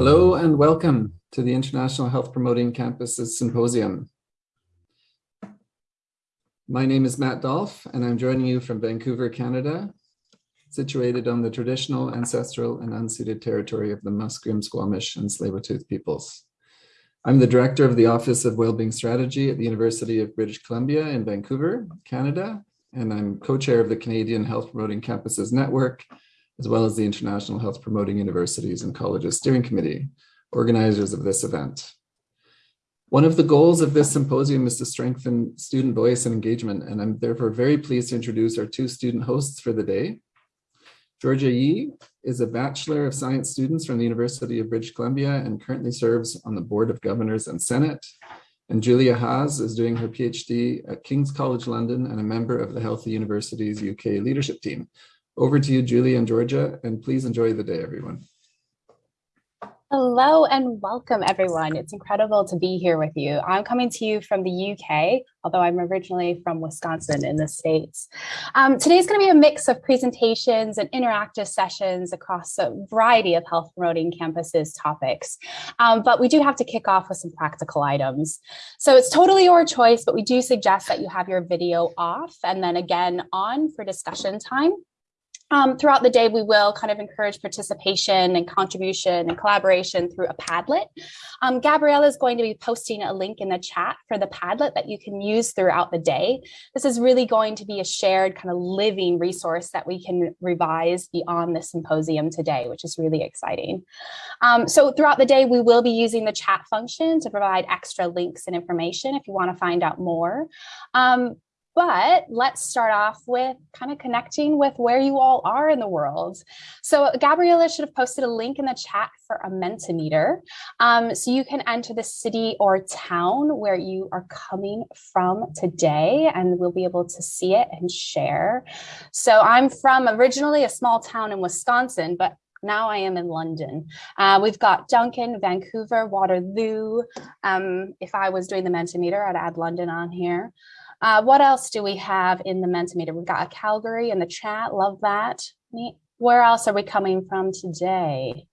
Hello and welcome to the International Health Promoting Campuses Symposium. My name is Matt Dolf and I'm joining you from Vancouver, Canada, situated on the traditional, ancestral and unceded territory of the Musqueam, Squamish and Tsleil-Waututh peoples. I'm the director of the Office of Wellbeing Strategy at the University of British Columbia in Vancouver, Canada, and I'm co-chair of the Canadian Health Promoting Campuses Network as well as the International Health Promoting Universities and Colleges Steering Committee, organizers of this event. One of the goals of this symposium is to strengthen student voice and engagement, and I'm therefore very pleased to introduce our two student hosts for the day. Georgia Yee is a Bachelor of Science students from the University of British Columbia and currently serves on the Board of Governors and Senate. And Julia Haas is doing her PhD at King's College London and a member of the Healthy Universities UK leadership team. Over to you, Julie and Georgia, and please enjoy the day, everyone. Hello and welcome everyone. It's incredible to be here with you. I'm coming to you from the UK, although I'm originally from Wisconsin in the States. Um, today's going to be a mix of presentations and interactive sessions across a variety of health promoting campuses topics. Um, but we do have to kick off with some practical items. So it's totally your choice, but we do suggest that you have your video off and then again on for discussion time. Um, throughout the day, we will kind of encourage participation and contribution and collaboration through a Padlet. Um, is going to be posting a link in the chat for the Padlet that you can use throughout the day. This is really going to be a shared kind of living resource that we can revise beyond the symposium today, which is really exciting. Um, so throughout the day, we will be using the chat function to provide extra links and information if you want to find out more. Um, but let's start off with kind of connecting with where you all are in the world. So Gabriella should have posted a link in the chat for a Mentimeter. Um, so you can enter the city or town where you are coming from today and we'll be able to see it and share. So I'm from originally a small town in Wisconsin, but now I am in London. Uh, we've got Duncan, Vancouver, Waterloo. Um, if I was doing the Mentimeter, I'd add London on here. Uh, what else do we have in the Mentimeter? We've got a Calgary in the chat. Love that. Where else are we coming from today?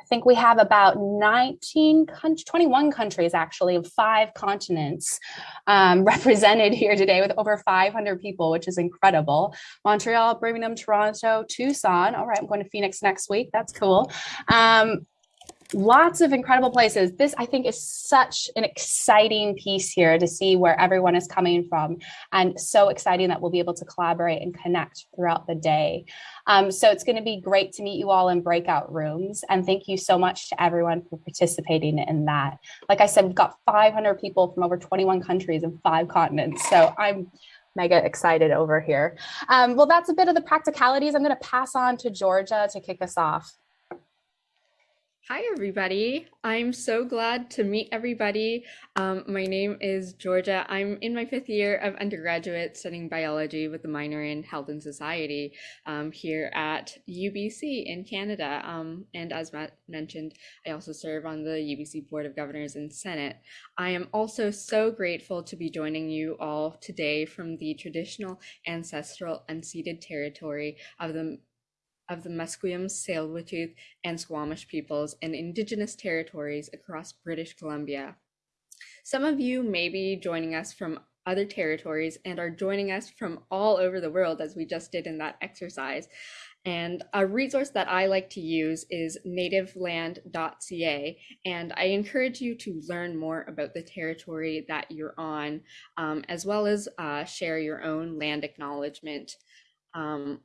I think we have about 19, 21 countries actually of five continents um, represented here today with over 500 people, which is incredible. Montreal, Birmingham, Toronto, Tucson. All right, I'm going to Phoenix next week. That's cool. Um, lots of incredible places. This, I think, is such an exciting piece here to see where everyone is coming from and so exciting that we'll be able to collaborate and connect throughout the day. Um, so it's going to be great to meet you all in breakout rooms. And thank you so much to everyone for participating in that. Like I said, we've got 500 people from over 21 countries and five continents. So I'm mega excited over here. Um, well, that's a bit of the practicalities. I'm going to pass on to Georgia to kick us off. Hi, everybody. I'm so glad to meet everybody. Um, my name is Georgia. I'm in my fifth year of undergraduate studying biology with a minor in health and society um, here at UBC in Canada. Um, and as Matt mentioned, I also serve on the UBC Board of Governors and Senate. I am also so grateful to be joining you all today from the traditional, ancestral, unceded territory of the of the Musqueam, Tsleil-Waututh, and Squamish peoples in Indigenous territories across British Columbia. Some of you may be joining us from other territories and are joining us from all over the world as we just did in that exercise. And a resource that I like to use is nativeland.ca. And I encourage you to learn more about the territory that you're on, um, as well as uh, share your own land acknowledgement um,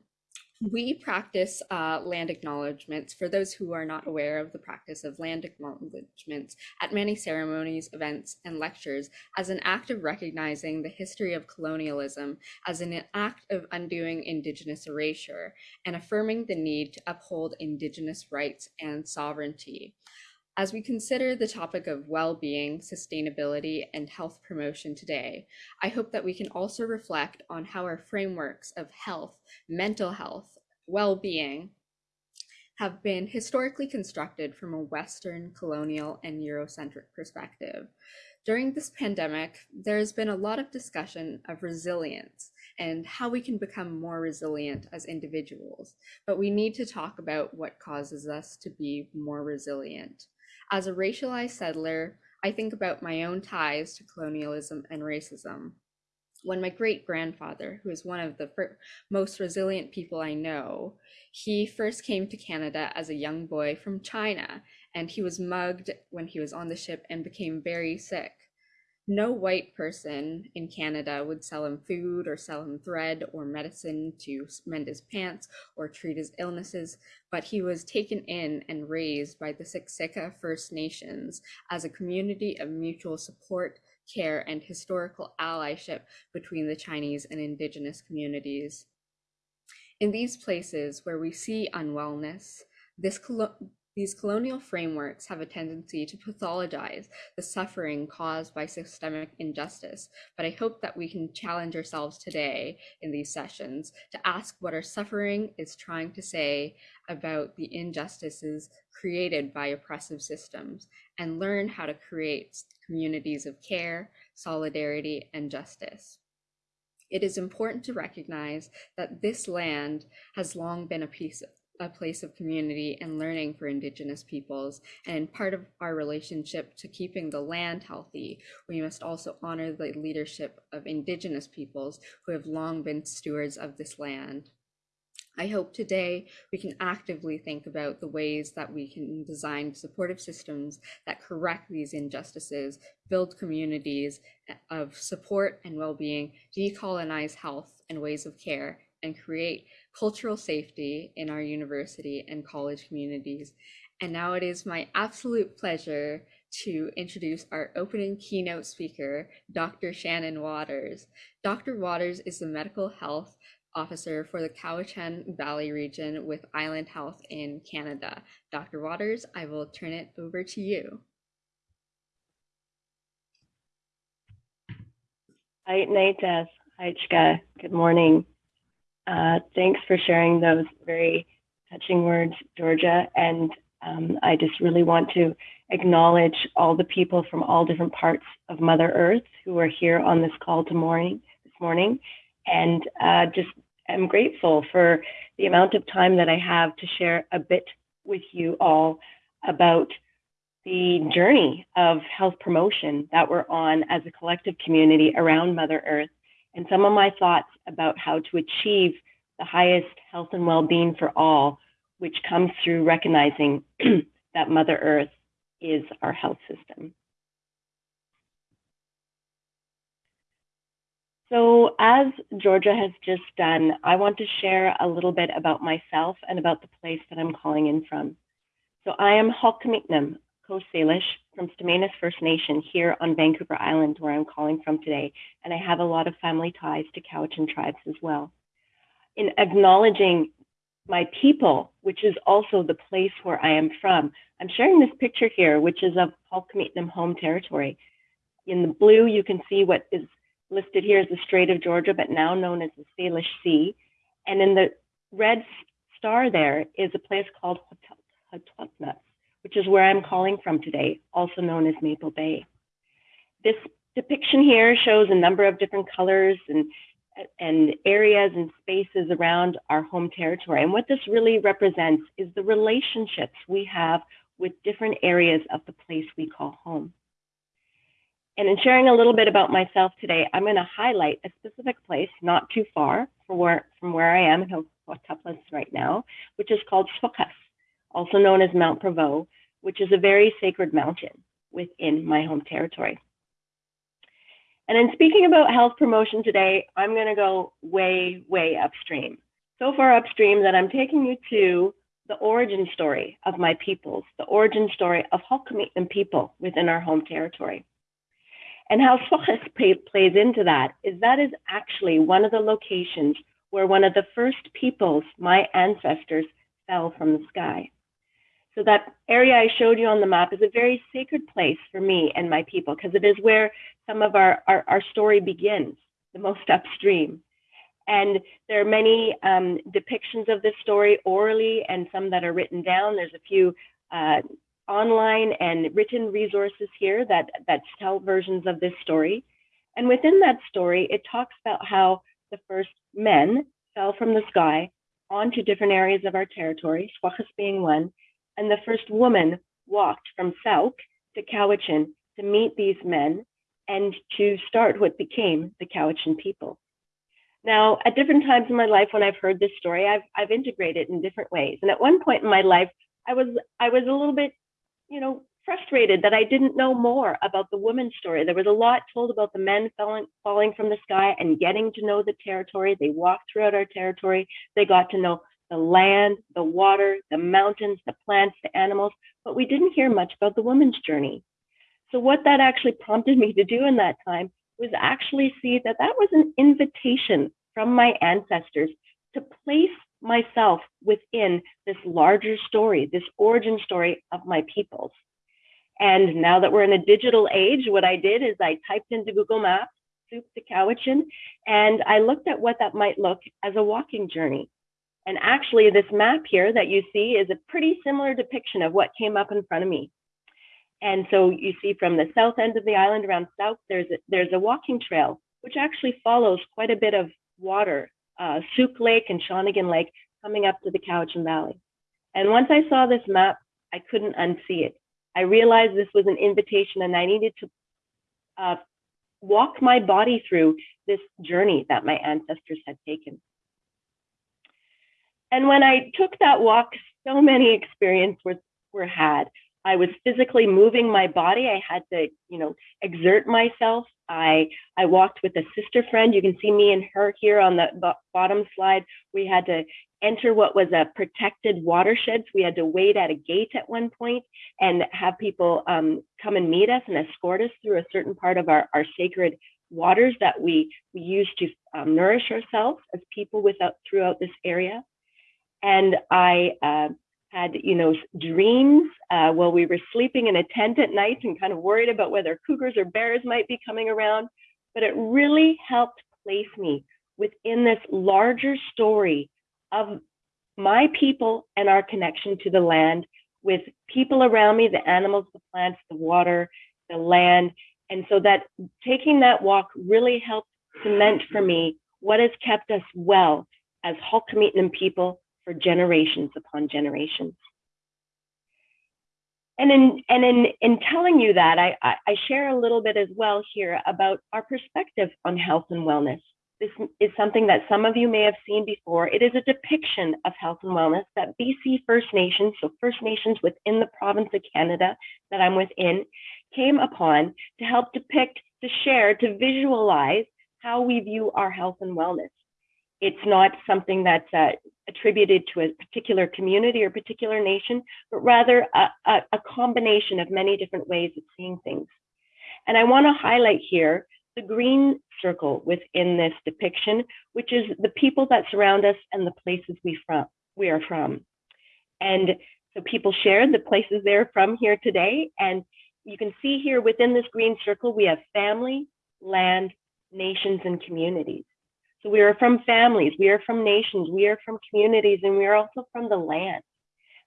we practice uh, land acknowledgements for those who are not aware of the practice of land acknowledgements at many ceremonies, events, and lectures as an act of recognizing the history of colonialism, as an act of undoing Indigenous erasure, and affirming the need to uphold Indigenous rights and sovereignty. As we consider the topic of well-being, sustainability, and health promotion today, I hope that we can also reflect on how our frameworks of health, mental health, well-being have been historically constructed from a Western, colonial, and Eurocentric perspective. During this pandemic, there's been a lot of discussion of resilience and how we can become more resilient as individuals, but we need to talk about what causes us to be more resilient. As a racialized settler, I think about my own ties to colonialism and racism. When my great grandfather, who is one of the most resilient people I know, he first came to Canada as a young boy from China, and he was mugged when he was on the ship and became very sick. No white person in Canada would sell him food or sell him thread or medicine to mend his pants or treat his illnesses, but he was taken in and raised by the Siksika First Nations as a community of mutual support, care, and historical allyship between the Chinese and Indigenous communities. In these places where we see unwellness, this these colonial frameworks have a tendency to pathologize the suffering caused by systemic injustice, but I hope that we can challenge ourselves today in these sessions to ask what our suffering is trying to say about the injustices created by oppressive systems and learn how to create communities of care, solidarity, and justice. It is important to recognize that this land has long been a piece of a place of community and learning for Indigenous peoples. And part of our relationship to keeping the land healthy, we must also honor the leadership of Indigenous peoples who have long been stewards of this land. I hope today we can actively think about the ways that we can design supportive systems that correct these injustices, build communities of support and well-being, decolonize health and ways of care, and create cultural safety in our university and college communities. And now it is my absolute pleasure to introduce our opening keynote speaker, Dr. Shannon Waters. Dr. Waters is the medical health officer for the Cowichan Valley region with Island Health in Canada. Dr. Waters, I will turn it over to you. Hi, Naitas. Hi, Chika. Good morning. Uh, thanks for sharing those very touching words, Georgia. And um, I just really want to acknowledge all the people from all different parts of Mother Earth who are here on this call to morning, this morning. And uh, just am grateful for the amount of time that I have to share a bit with you all about the journey of health promotion that we're on as a collective community around Mother Earth and some of my thoughts about how to achieve the highest health and well-being for all, which comes through recognizing that Mother Earth is our health system. So as Georgia has just done, I want to share a little bit about myself and about the place that I'm calling in from. So I am Hul'qumi'num, Coast Salish from Stz'uminus First Nation here on Vancouver Island, where I'm calling from today, and I have a lot of family ties to Cowichan tribes as well. In acknowledging my people, which is also the place where I am from, I'm sharing this picture here, which is of Hul'qumi'num home territory. In the blue, you can see what is listed here as the Strait of Georgia, but now known as the Salish Sea. And in the red star there is a place called Hotutnuts which is where I'm calling from today, also known as Maple Bay. This depiction here shows a number of different colors and, and areas and spaces around our home territory. And what this really represents is the relationships we have with different areas of the place we call home. And in sharing a little bit about myself today, I'm going to highlight a specific place not too far from where, from where I am in Hotuplas right now, which is called Swokas also known as Mount Prevost, which is a very sacred mountain within my home territory. And in speaking about health promotion today, I'm going to go way, way upstream. So far upstream that I'm taking you to the origin story of my peoples, the origin story of Hul'qumi'num people within our home territory. And how Swokas plays into that is that is actually one of the locations where one of the first peoples, my ancestors, fell from the sky. So that area I showed you on the map is a very sacred place for me and my people because it is where some of our, our, our, story begins, the most upstream. And there are many um, depictions of this story orally and some that are written down. There's a few uh, online and written resources here that, that tell versions of this story. And within that story, it talks about how the first men fell from the sky onto different areas of our territory, Swachas being one, and the first woman walked from Sooke to Cowichan to meet these men and to start what became the Cowichan people. Now, at different times in my life when I've heard this story, I've, I've integrated in different ways. And at one point in my life, I was I was a little bit, you know, frustrated that I didn't know more about the woman's story. There was a lot told about the men falling falling from the sky and getting to know the territory. They walked throughout our territory. They got to know the land, the water, the mountains, the plants, the animals, but we didn't hear much about the woman's journey. So what that actually prompted me to do in that time was actually see that that was an invitation from my ancestors to place myself within this larger story, this origin story of my peoples. And now that we're in a digital age, what I did is I typed into Google Maps, Sooke to Cowichan, and I looked at what that might look as a walking journey. And actually this map here that you see is a pretty similar depiction of what came up in front of me. And so you see from the south end of the island around south, there's a, there's a walking trail, which actually follows quite a bit of water, uh, Sooke Lake and Shawnigan Lake coming up to the Cowichan Valley. And once I saw this map, I couldn't unsee it. I realized this was an invitation and I needed to uh, walk my body through this journey that my ancestors had taken. And when I took that walk, so many experiences were, were had. I was physically moving my body. I had to, you know, exert myself. I I walked with a sister friend. You can see me and her here on the bottom slide. We had to enter what was a protected watershed. So we had to wait at a gate at one point and have people um, come and meet us and escort us through a certain part of our, our sacred waters that we, we use to um, nourish ourselves as people without throughout this area. And I uh, had, you know, dreams uh, while we were sleeping in a tent at night and kind of worried about whether cougars or bears might be coming around. But it really helped place me within this larger story of my people and our connection to the land with people around me, the animals, the plants, the water, the land. And so that taking that walk really helped cement for me what has kept us well as Hul'qumi'num people for generations upon generations. And in and in in telling you that, I, I share a little bit as well here about our perspective on health and wellness. This is something that some of you may have seen before. It is a depiction of health and wellness that BC First Nations, so First Nations within the province of Canada that I'm within, came upon to help depict, to share, to visualize how we view our health and wellness. It's not something that's uh, attributed to a particular community or particular nation, but rather a, a, a combination of many different ways of seeing things. And I want to highlight here the green circle within this depiction, which is the people that surround us and the places we from we are from. And so people shared the places they're from here today. And you can see here within this green circle, we have family, land, nations, and communities. So we are from families, we are from nations, we are from communities, and we are also from the land.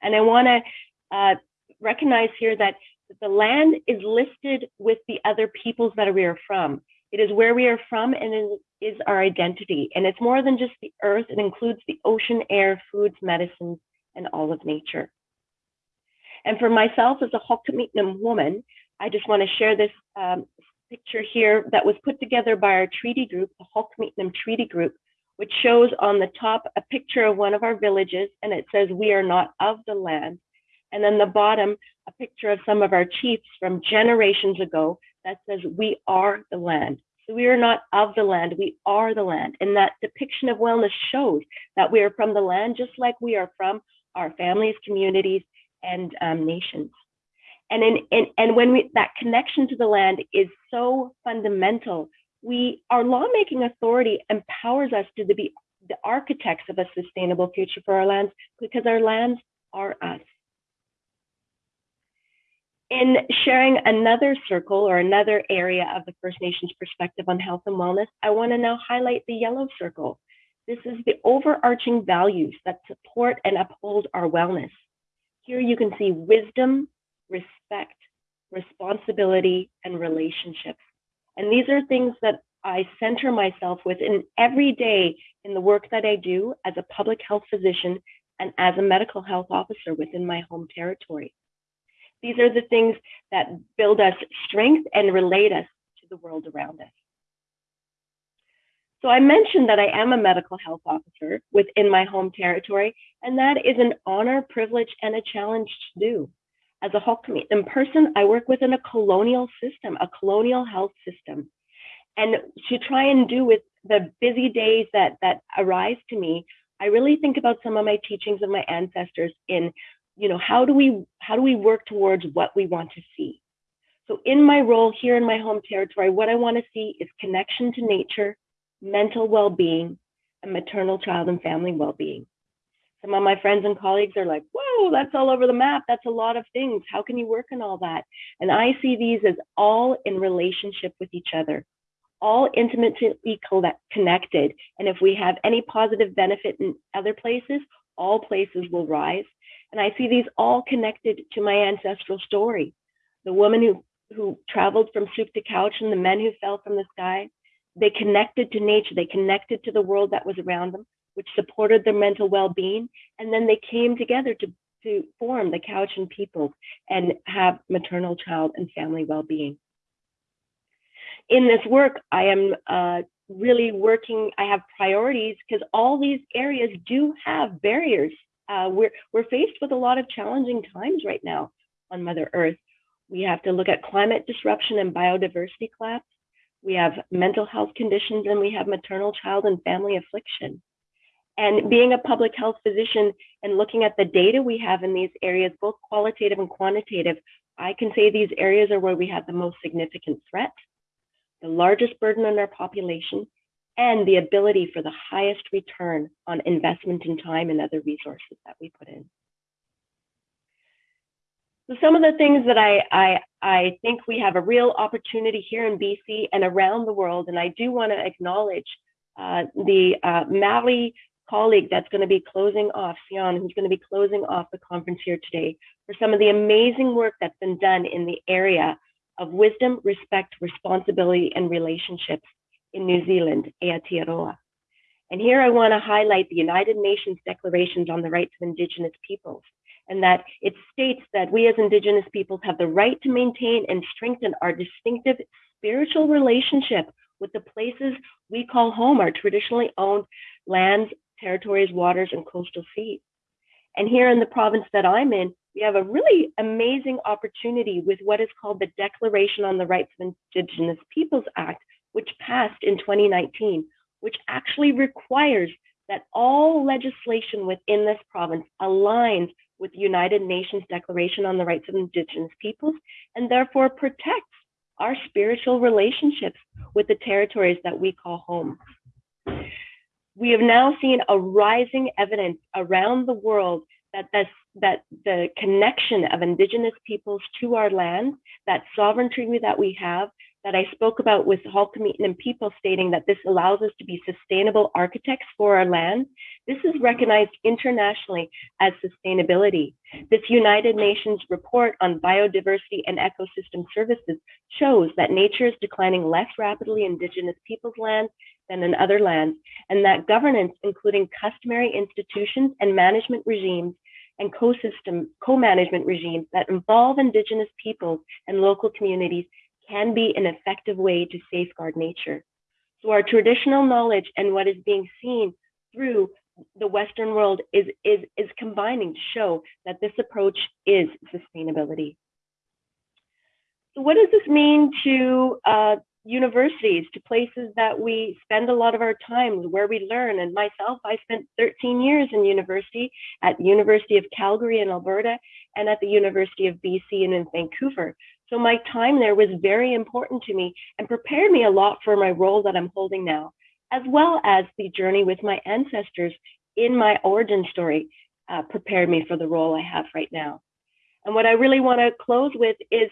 And I want to uh, recognize here that the land is listed with the other peoples that we are from. It is where we are from and it is our identity. And it's more than just the earth, it includes the ocean, air, foods, medicines, and all of nature. And for myself as a Hul'qumi'num woman, I just want to share this um, picture here that was put together by our treaty group, the Hul'qumi'num Treaty Group, which shows on the top a picture of one of our villages and it says, we are not of the land. And then the bottom, a picture of some of our chiefs from generations ago that says, we are the land. So we are not of the land, we are the land. And that depiction of wellness shows that we are from the land, just like we are from our families, communities, and um, nations. And, in, in, and when we, that connection to the land is so fundamental, we, our lawmaking authority empowers us to be the architects of a sustainable future for our lands because our lands are us. In sharing another circle or another area of the First Nations perspective on health and wellness, I want to now highlight the yellow circle. This is the overarching values that support and uphold our wellness. Here you can see wisdom, respect, responsibility, and relationships. And these are things that I center myself with in every day in the work that I do as a public health physician and as a medical health officer within my home territory. These are the things that build us strength and relate us to the world around us. So I mentioned that I am a medical health officer within my home territory, and that is an honor, privilege, and a challenge to do. As a whole community. in person, I work within a colonial system, a colonial health system. And to try and do with the busy days that that arise to me, I really think about some of my teachings of my ancestors in, you know, how do we how do we work towards what we want to see? So in my role here in my home territory, what I want to see is connection to nature, mental well-being, and maternal child and family well-being. Some of my friends and colleagues are like, whoa, that's all over the map. That's a lot of things. How can you work on all that? And I see these as all in relationship with each other, all intimately connected. And if we have any positive benefit in other places, all places will rise. And I see these all connected to my ancestral story. The woman who, who traveled from Sooke to couch and the men who fell from the sky, they connected to nature, they connected to the world that was around them, which supported their mental well-being. And then they came together to, to form the Cowichan Peoples and have maternal, child, and family well-being. In this work, I am uh, really working, I have priorities because all these areas do have barriers. Uh, we're, we're faced with a lot of challenging times right now on Mother Earth. We have to look at climate disruption and biodiversity collapse we have mental health conditions, and we have maternal, child, and family affliction. And being a public health physician and looking at the data we have in these areas, both qualitative and quantitative, I can say these areas are where we have the most significant threat, the largest burden on our population, and the ability for the highest return on investment in time and other resources that we put in. So some of the things that I, I, I think we have a real opportunity here in BC and around the world, and I do want to acknowledge uh, the uh, Māori colleague that's going to be closing off, Sion, who's going to be closing off the conference here today, for some of the amazing work that's been done in the area of wisdom, respect, responsibility, and relationships in New Zealand, Aotearoa. And here I want to highlight the United Nations Declarations on the Rights of Indigenous Peoples and that it states that we as Indigenous peoples have the right to maintain and strengthen our distinctive spiritual relationship with the places we call home, our traditionally owned lands, territories, waters, and coastal seas. And here in the province that I'm in, we have a really amazing opportunity with what is called the Declaration on the Rights of Indigenous Peoples Act, which passed in 2019, which actually requires that all legislation within this province aligns with the United Nations Declaration on the Rights of Indigenous Peoples and therefore protects our spiritual relationships with the territories that we call home. We have now seen a rising evidence around the world that this, that the connection of indigenous peoples to our land, that sovereignty that we have, that I spoke about with Halkamenikwan people stating that this allows us to be sustainable architects for our land. This is recognized internationally as sustainability. This United Nations report on biodiversity and ecosystem services shows that nature is declining less rapidly in indigenous peoples' lands than in other lands, and that governance, including customary institutions and management regimes, and co-system co-management regimes that involve indigenous peoples and local communities can be an effective way to safeguard nature. So our traditional knowledge and what is being seen through the Western world is, is, is combining to show that this approach is sustainability. So what does this mean to uh, universities, to places that we spend a lot of our time, where we learn? And myself, I spent 13 years in university at the University of Calgary in Alberta and at the University of BC and in Vancouver. So my time there was very important to me and prepared me a lot for my role that I'm holding now, as well as the journey with my ancestors in my origin story uh, prepared me for the role I have right now. And what I really want to close with is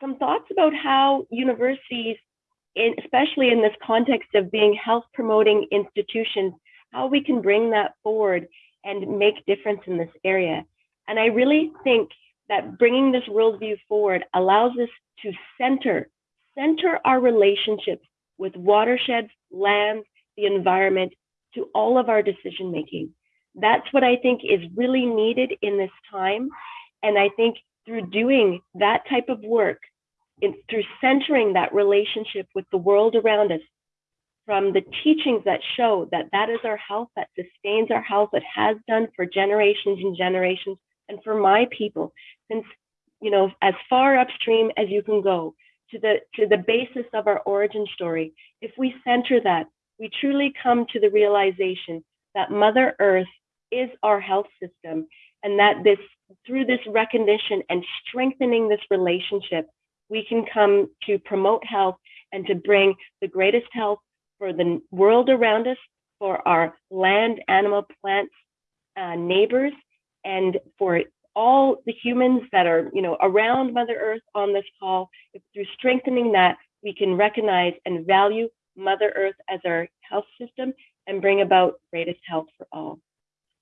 some thoughts about how universities, in, especially in this context of being health promoting institutions, how we can bring that forward and make difference in this area. And I really think that bringing this worldview forward allows us to center, center our relationships with watersheds, land, the environment, to all of our decision making. That's what I think is really needed in this time. And I think through doing that type of work, in, through centering that relationship with the world around us, from the teachings that show that that is our health, that sustains our health, that has done for generations and generations, and for my people, since you know, as far upstream as you can go to the to the basis of our origin story. If we center that, we truly come to the realization that Mother Earth is our health system, and that this through this recognition and strengthening this relationship, we can come to promote health and to bring the greatest health for the world around us, for our land, animal, plants, uh, neighbors, and for all the humans that are, you know, around Mother Earth on this call. If through strengthening that, we can recognize and value Mother Earth as our health system and bring about greatest health for all.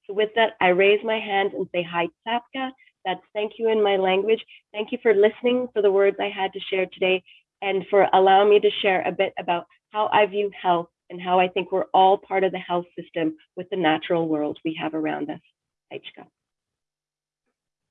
So with that, I raise my hand and say hi, Tsapka. That's thank you in my language. Thank you for listening for the words I had to share today and for allowing me to share a bit about how I view health and how I think we're all part of the health system with the natural world we have around us. Aichka.